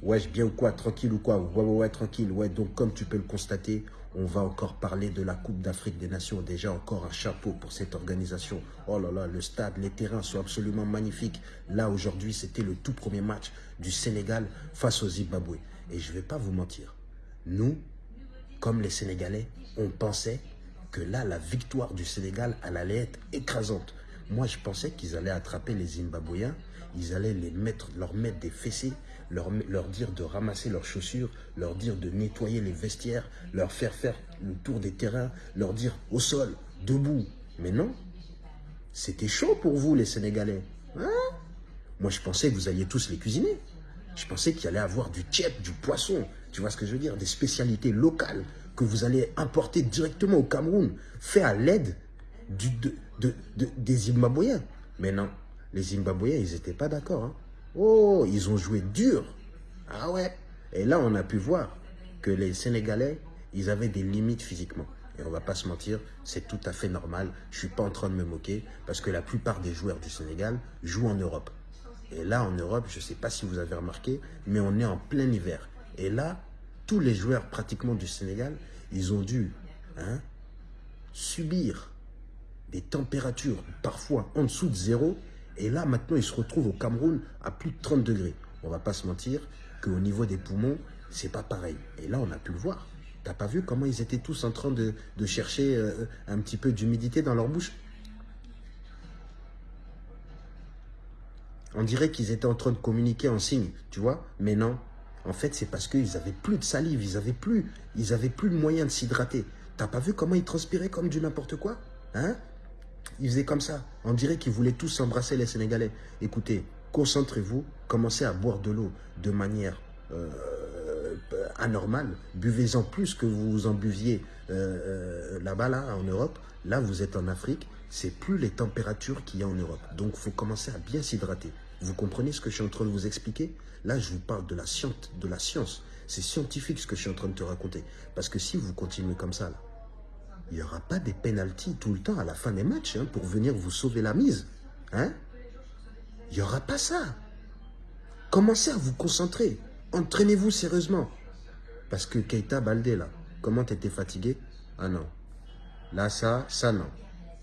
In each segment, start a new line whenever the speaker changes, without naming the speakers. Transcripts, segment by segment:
Ouais, bien ou quoi Tranquille ou quoi? Ouais, ouais, ouais, tranquille. Ouais, donc comme tu peux le constater, on va encore parler de la Coupe d'Afrique des Nations. Déjà encore un chapeau pour cette organisation. Oh là là, le stade, les terrains sont absolument magnifiques. Là, aujourd'hui, c'était le tout premier match du Sénégal face au Zimbabwe. Et je ne vais pas vous mentir. Nous, comme les Sénégalais, on pensait que là, la victoire du Sénégal, elle allait être écrasante. Moi, je pensais qu'ils allaient attraper les Zimbabwéens, ils allaient leur mettre des fessées, leur, dire de ramasser leurs chaussures, leur dire de nettoyer les vestiaires, leur faire faire le tour des terrains, leur dire au sol, debout. Mais non, c'était chaud pour vous, les Sénégalais. Hein? Moi, je pensais que vous alliez tous les cuisiner. Je pensais qu'il allait avoir du tchèp, du poisson, tu vois ce que je veux dire, des spécialités locales que vous allez importer directement au Cameroun, fait à l'aide de, de, des Zimbabwéens. Mais non, les Zimbabwéens, ils n'étaient pas d'accord. Hein. Oh, ils ont joué dur. Ah ouais. Et là, on a pu voir que les Sénégalais, ils avaient des limites physiquement. Et on va pas se mentir, c'est tout à fait normal. Je suis pas en train de me moquer parce que la plupart des joueurs du Sénégal jouent en Europe. Et là, en Europe, je ne sais pas si vous avez remarqué, mais on est en plein hiver. Et là, tous les joueurs pratiquement du Sénégal, ils ont dû hein, subir des températures parfois en dessous de zéro. Et là, maintenant, ils se retrouvent au Cameroun à plus de 30 degrés. On va pas se mentir qu'au niveau des poumons, c'est pas pareil. Et là, on a pu le voir. T'as pas vu comment ils étaient tous en train de, chercher euh, un petit peu d'humidité dans leur bouche? On dirait qu'ils étaient en train de communiquer en signe, tu vois Mais non, en fait, c'est parce qu'ils n'avaient plus de salive, ils n'avaient plus, ils avaient plus le moyen de s'hydrater. T'as pas vu comment ils transpiraient comme du n'importe quoi? Hein? Ils faisaient comme ça. On dirait qu'ils voulaient tous embrasser les Sénégalais. Écoutez, concentrez-vous, commencez à boire de l'eau de manière euh, anormale. Buvez-en plus que vous en buviez euh, euh, là-bas, là, en Europe. Là, vous êtes en Afrique. C'est plus les températures qu'il y a en Europe. Donc, il faut commencer à bien s'hydrater. Vous comprenez ce que je suis en train de vous expliquer? Là, je vous parle de la science. De la science. C'est scientifique ce que je suis en train de te raconter. Parce que si vous continuez comme ça, là, il n'y aura pas des pénalties tout le temps à la fin des matchs hein, pour venir vous sauver la mise. Hein? Il n'y aura pas ça. Commencez à vous concentrer? Entraînez-vous sérieusement. Parce que Keita Baldé, là, comment t'étais fatigué? Ah non. Là, ça, ça non.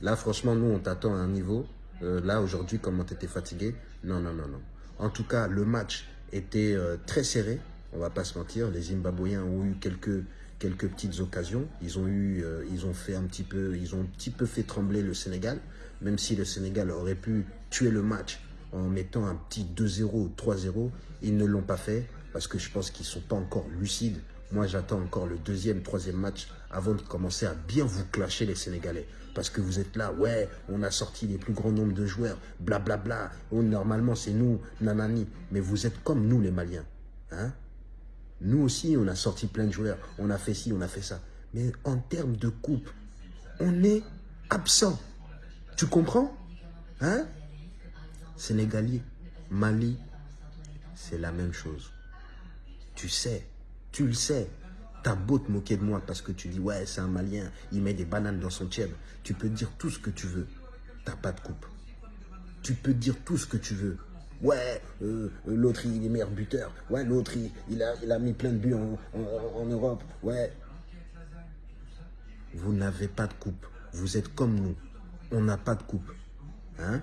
Là, franchement, nous, on t'attend à un niveau. Euh, là, aujourd'hui, comment t'étais fatigué? Non, non, non, non. En tout cas, le match était euh, très serré. On va pas se mentir. Les Zimbabwéens ont eu quelques, quelques petites occasions. Ils ont, eu, euh, ils, ont fait un petit peu, ils ont un petit peu fait trembler le Sénégal. Même si le Sénégal aurait pu tuer le match en mettant un petit 2-0 ou 3-0, ils ne l'ont pas fait parce que je pense qu'ils ne sont pas encore lucides moi, j'attends encore le deuxième, troisième match avant de commencer à bien vous clasher les Sénégalais. Parce que vous êtes là, ouais, on a sorti les plus grands nombres de joueurs, blablabla. Bla, bla. Oh, normalement, c'est nous, nanani. Mais vous êtes comme nous, les Maliens. Hein nous aussi, on a sorti plein de joueurs. On a fait ci, on a fait ça. Mais en termes de coupe, on est absent. Tu comprends? Hein? Sénégalais, Mali, c'est la même chose. Tu sais, tu le sais. T'as beau te moquer de moi parce que tu dis, ouais, c'est un Malien, il met des bananes dans son tiède. Tu peux dire tout ce que tu veux. T'as pas de coupe. Tu peux dire tout ce que tu veux. Ouais, euh, l'autre, il est meilleur buteur. Ouais, l'autre, il, a, il a mis plein de buts en, Europe. Ouais. Vous n'avez pas de coupe. Vous êtes comme nous. On n'a pas de coupe. Hein?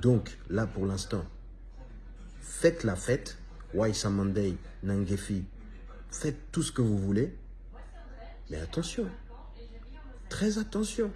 Donc, là, pour l'instant, faites la fête. Waisa Monday, Nangefi, Faites tout ce que vous voulez. Mais attention. Très attention.